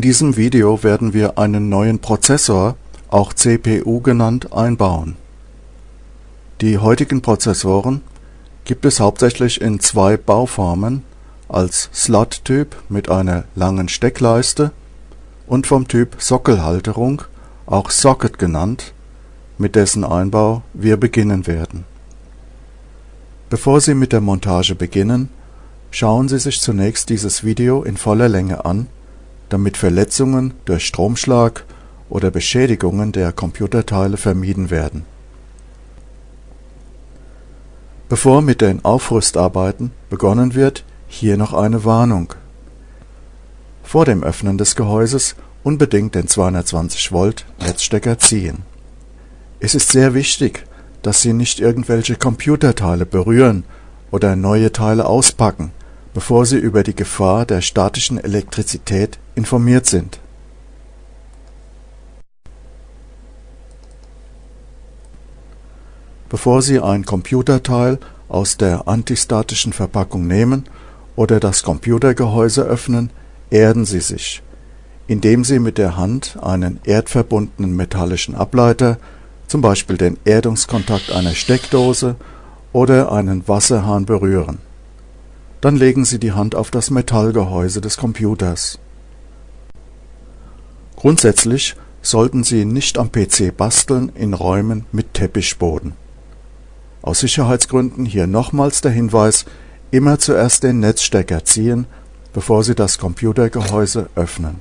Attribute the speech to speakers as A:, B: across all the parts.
A: In diesem Video werden wir einen neuen Prozessor, auch CPU genannt, einbauen. Die heutigen Prozessoren gibt es hauptsächlich in zwei Bauformen, als Slot-Typ mit einer langen Steckleiste und vom Typ Sockelhalterung, auch Socket genannt, mit dessen Einbau wir beginnen werden. Bevor Sie mit der Montage beginnen, schauen Sie sich zunächst dieses Video in voller Länge an, damit Verletzungen durch Stromschlag oder Beschädigungen der Computerteile vermieden werden. Bevor mit den Aufrüstarbeiten begonnen wird, hier noch eine Warnung. Vor dem Öffnen des Gehäuses unbedingt den 220 Volt Netzstecker ziehen. Es ist sehr wichtig, dass Sie nicht irgendwelche Computerteile berühren oder neue Teile auspacken, bevor Sie über die Gefahr der statischen Elektrizität informiert sind. Bevor Sie ein Computerteil aus der antistatischen Verpackung nehmen oder das Computergehäuse öffnen, erden Sie sich, indem Sie mit der Hand einen erdverbundenen metallischen Ableiter, zum Beispiel den Erdungskontakt einer Steckdose oder einen Wasserhahn berühren. Dann legen Sie die Hand auf das Metallgehäuse des Computers. Grundsätzlich sollten Sie nicht am PC basteln in Räumen mit Teppichboden. Aus Sicherheitsgründen hier nochmals der Hinweis, immer zuerst den Netzstecker ziehen, bevor Sie das Computergehäuse öffnen.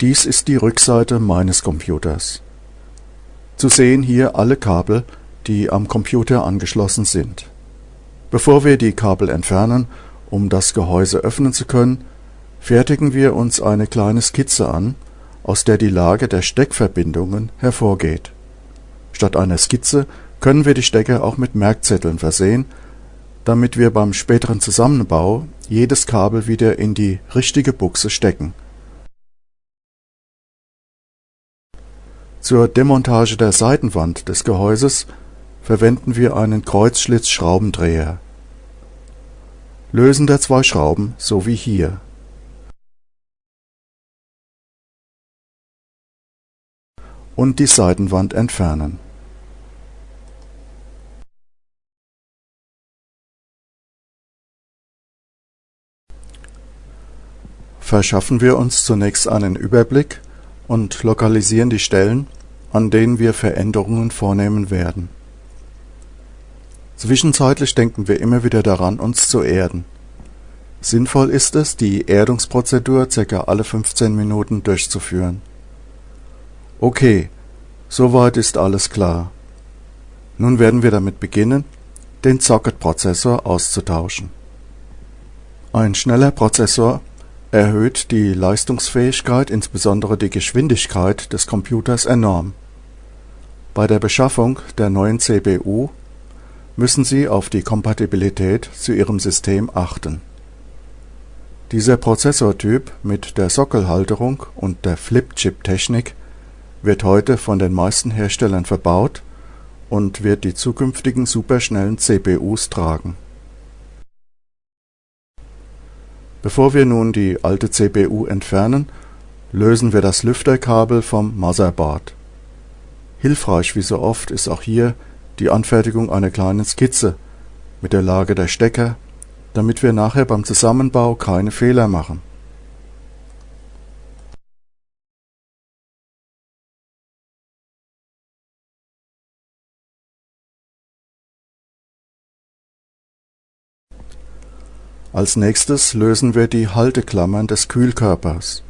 A: Dies ist die Rückseite meines Computers. Zu sehen hier alle Kabel, die am Computer angeschlossen sind. Bevor wir die Kabel entfernen, um das Gehäuse öffnen zu können, fertigen wir uns eine kleine Skizze an, aus der die Lage der Steckverbindungen hervorgeht. Statt einer Skizze können wir die Stecker auch mit Merkzetteln versehen, damit wir beim späteren Zusammenbau jedes Kabel wieder in die richtige Buchse stecken. Zur Demontage der Seitenwand des Gehäuses verwenden wir einen Kreuzschlitzschraubendreher. Lösen der zwei Schrauben so wie hier und die Seitenwand entfernen. Verschaffen wir uns zunächst einen Überblick und lokalisieren die Stellen, an denen wir Veränderungen vornehmen werden. Zwischenzeitlich denken wir immer wieder daran, uns zu erden. Sinnvoll ist es, die Erdungsprozedur ca. alle 15 Minuten durchzuführen Okay, soweit ist alles klar. Nun werden wir damit beginnen, den Socket-Prozessor auszutauschen. Ein schneller Prozessor erhöht die Leistungsfähigkeit, insbesondere die Geschwindigkeit des Computers enorm. Bei der Beschaffung der neuen CPU müssen Sie auf die Kompatibilität zu Ihrem System achten. Dieser Prozessortyp mit der Sockelhalterung und der Flip-Chip-Technik wird heute von den meisten Herstellern verbaut und wird die zukünftigen superschnellen CPUs tragen. Bevor wir nun die alte CPU entfernen, lösen wir das Lüfterkabel vom Motherboard. Hilfreich wie so oft ist auch hier die Anfertigung einer kleinen Skizze mit der Lage der Stecker, damit wir nachher beim Zusammenbau keine Fehler machen Als nächstes lösen wir die Halteklammern des Kühlkörpers.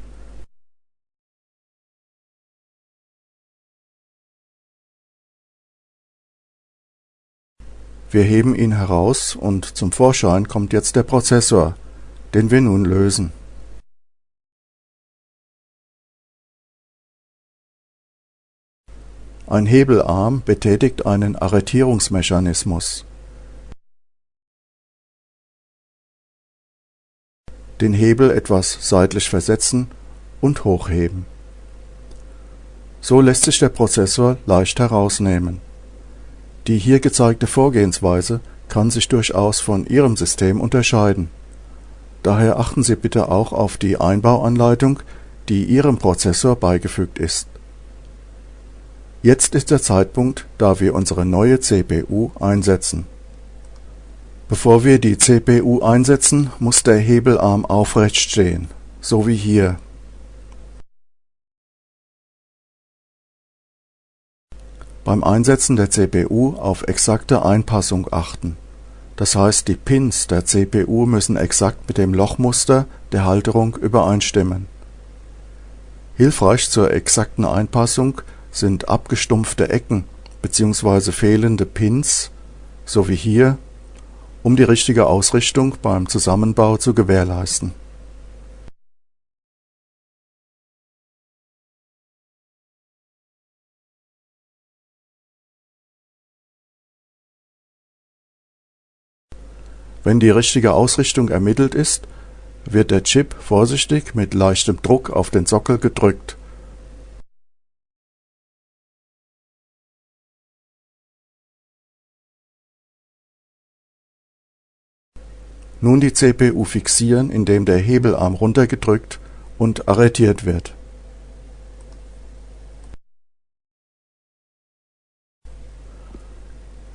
A: Wir heben ihn heraus und zum Vorschein kommt jetzt der Prozessor, den wir nun lösen. Ein Hebelarm betätigt einen Arretierungsmechanismus den Hebel etwas seitlich versetzen und hochheben. So lässt sich der Prozessor leicht herausnehmen. Die hier gezeigte Vorgehensweise kann sich durchaus von Ihrem System unterscheiden. daher achten Sie bitte auch auf die Einbauanleitung, die Ihrem Prozessor beigefügt ist. Jetzt ist der Zeitpunkt, da wir unsere neue CPU einsetzen. Bevor wir die CPU einsetzen, muss der Hebelarm aufrecht stehen, so wie hier. Beim Einsetzen der CPU auf exakte Einpassung achten. Das heißt, die Pins der CPU müssen exakt mit dem Lochmuster der Halterung übereinstimmen. Hilfreich zur exakten Einpassung sind abgestumpfte Ecken bzw. fehlende Pins, so wie hier, um die richtige Ausrichtung beim Zusammenbau zu gewährleisten. Wenn die richtige Ausrichtung ermittelt ist, wird der Chip vorsichtig mit leichtem Druck auf den Sockel gedrückt. Nun die CPU fixieren, indem der Hebelarm runtergedrückt und arretiert wird.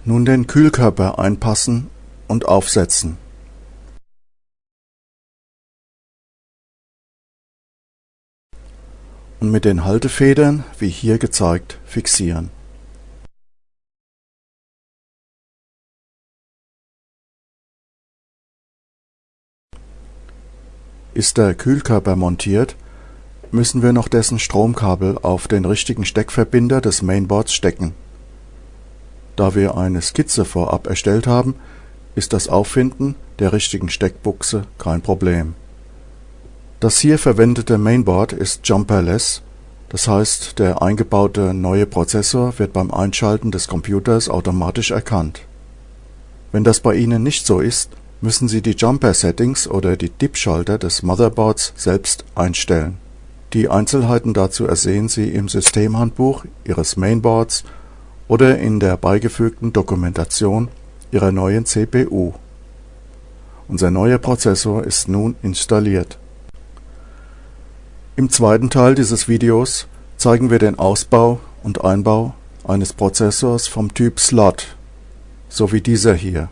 A: Nun den Kühlkörper einpassen und aufsetzen und mit den Haltefedern, wie hier gezeigt, fixieren. Ist der Kühlkörper montiert, müssen wir noch dessen Stromkabel auf den richtigen Steckverbinder des Mainboards stecken. Da wir eine Skizze vorab erstellt haben, ist das Auffinden der richtigen Steckbuchse kein Problem das hier verwendete Mainboard ist jumperless, das heißt der eingebaute neue Prozessor wird beim Einschalten des Computers automatisch erkannt. Wenn das bei Ihnen nicht so ist, müssen Sie die Jumper-Settings oder die DIP-Schalter des Motherboards selbst einstellen. Die Einzelheiten dazu ersehen Sie im Systemhandbuch Ihres Mainboards oder in der beigefügten Dokumentation Ihrer neuen CPU. Unser neuer Prozessor ist nun installiert im zweiten Teil dieses Videos zeigen wir den Ausbau und Einbau eines Prozessors vom Typ Slot, so wie dieser hier.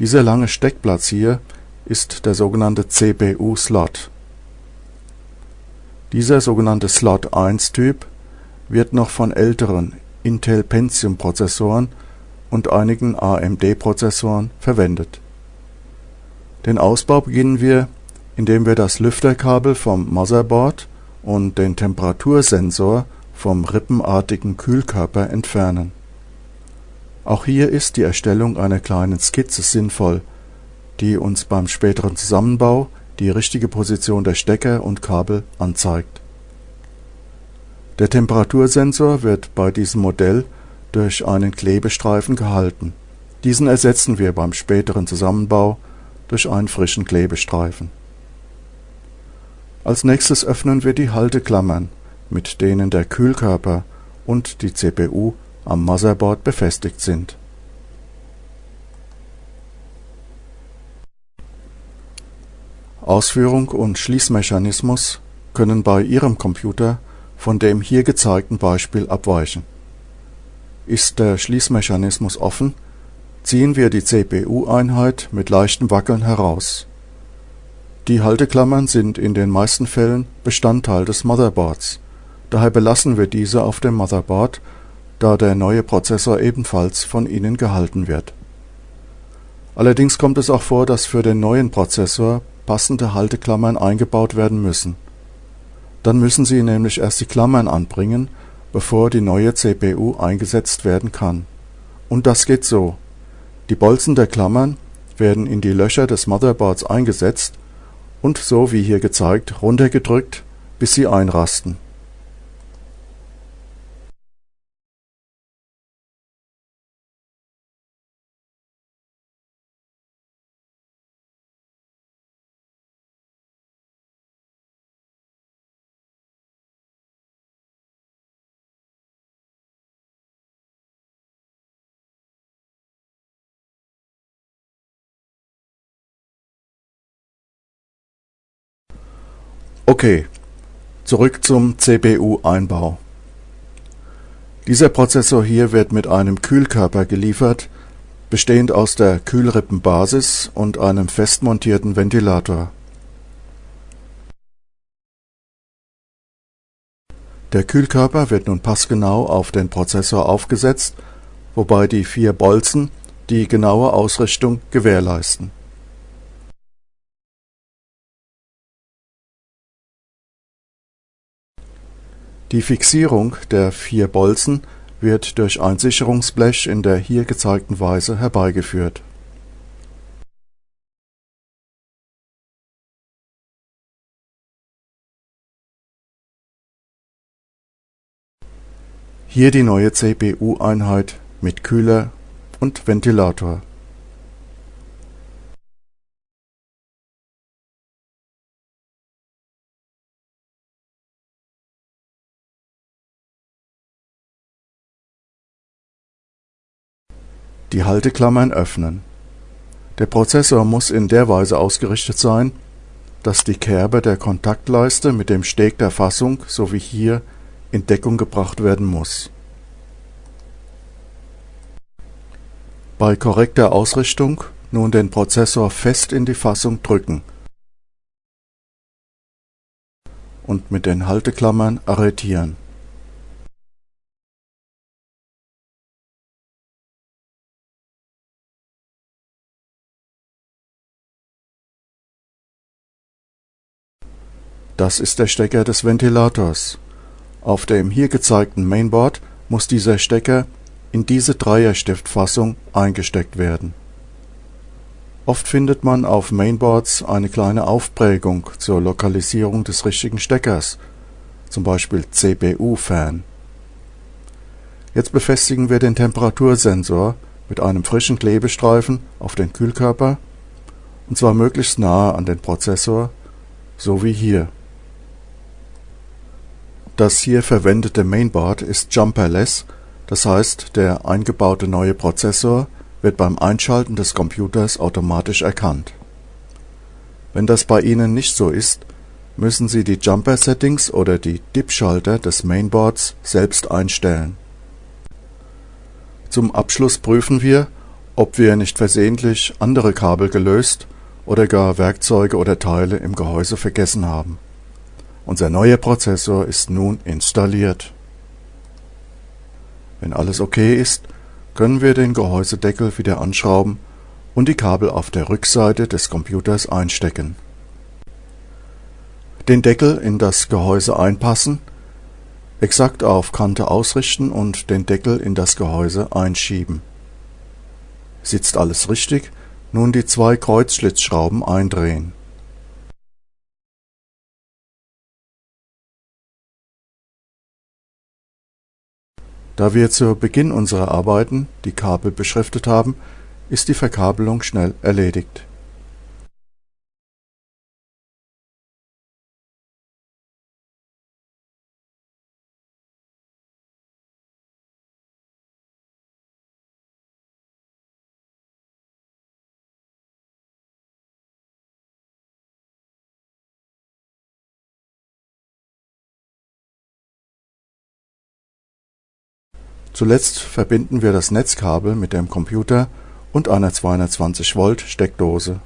A: Dieser lange Steckplatz hier ist der sogenannte CPU-Slot. Dieser sogenannte Slot 1 Typ wird noch von älteren Intel Pentium Prozessoren und einigen AMD Prozessoren verwendet den Ausbau beginnen wir, indem wir das Lüfterkabel vom Motherboard und den Temperatursensor vom rippenartigen Kühlkörper entfernen. Auch hier ist die Erstellung einer kleinen Skizze sinnvoll, die uns beim späteren Zusammenbau die richtige Position der Stecker und Kabel anzeigt. Der Temperatursensor wird bei diesem Modell durch einen Klebestreifen gehalten. Diesen ersetzen wir beim späteren Zusammenbau durch einen frischen Klebestreifen. Als nächstes öffnen wir die Halteklammern, mit denen der Kühlkörper und die CPU am Motherboard befestigt sind. Ausführung und Schließmechanismus können bei Ihrem Computer von dem hier gezeigten Beispiel abweichen. Ist der Schließmechanismus offen ziehen wir die CPU-Einheit mit leichtem Wackeln heraus. Die Halteklammern sind in den meisten Fällen Bestandteil des Motherboards, daher belassen wir diese auf dem Motherboard, da der neue Prozessor ebenfalls von ihnen gehalten wird. Allerdings kommt es auch vor, dass für den neuen Prozessor passende Halteklammern eingebaut werden müssen. Dann müssen Sie nämlich erst die Klammern anbringen, bevor die neue CPU eingesetzt werden kann. Und das geht so die Bolzen der Klammern werden in die Löcher des Motherboards eingesetzt und so wie hier gezeigt runtergedrückt, bis sie einrasten Okay, zurück zum CPU-Einbau. Dieser Prozessor hier wird mit einem Kühlkörper geliefert, bestehend aus der Kühlrippenbasis und einem fest montierten Ventilator. Der Kühlkörper wird nun passgenau auf den Prozessor aufgesetzt, wobei die vier Bolzen die genaue Ausrichtung gewährleisten. Die Fixierung der vier Bolzen wird durch ein Sicherungsblech in der hier gezeigten Weise herbeigeführt. Hier die neue CPU-Einheit mit Kühler und Ventilator. Die Halteklammern öffnen. Der Prozessor muss in der Weise ausgerichtet sein, dass die Kerbe der Kontaktleiste mit dem Steg der Fassung, so wie hier, in Deckung gebracht werden muss. Bei korrekter Ausrichtung nun den Prozessor fest in die Fassung drücken und mit den Halteklammern arretieren. Das ist der Stecker des Ventilators. Auf dem hier gezeigten Mainboard muss dieser Stecker in diese Dreierstiftfassung eingesteckt werden. Oft findet man auf Mainboards eine kleine Aufprägung zur Lokalisierung des richtigen Steckers, zum Beispiel CPU-Fan. Jetzt befestigen wir den Temperatursensor mit einem frischen Klebestreifen auf den Kühlkörper, und zwar möglichst nahe an den Prozessor, so wie hier. Das hier verwendete Mainboard ist jumperless, das heißt, der eingebaute neue Prozessor wird beim Einschalten des Computers automatisch erkannt. Wenn das bei Ihnen nicht so ist, müssen Sie die Jumper-Settings oder die DIP-Schalter des Mainboards selbst einstellen. Zum Abschluss prüfen wir, ob wir nicht versehentlich andere Kabel gelöst oder gar Werkzeuge oder Teile im Gehäuse vergessen haben unser neuer Prozessor ist nun installiert. Wenn alles okay ist, können wir den Gehäusedeckel wieder anschrauben und die Kabel auf der Rückseite des Computers einstecken. Den Deckel in das Gehäuse einpassen, exakt auf Kante ausrichten und den Deckel in das Gehäuse einschieben. Sitzt alles richtig, nun die zwei Kreuzschlitzschrauben eindrehen Da wir zu Beginn unserer Arbeiten die Kabel beschriftet haben, ist die Verkabelung schnell erledigt. Zuletzt verbinden wir das Netzkabel mit dem Computer und einer 220 Volt Steckdose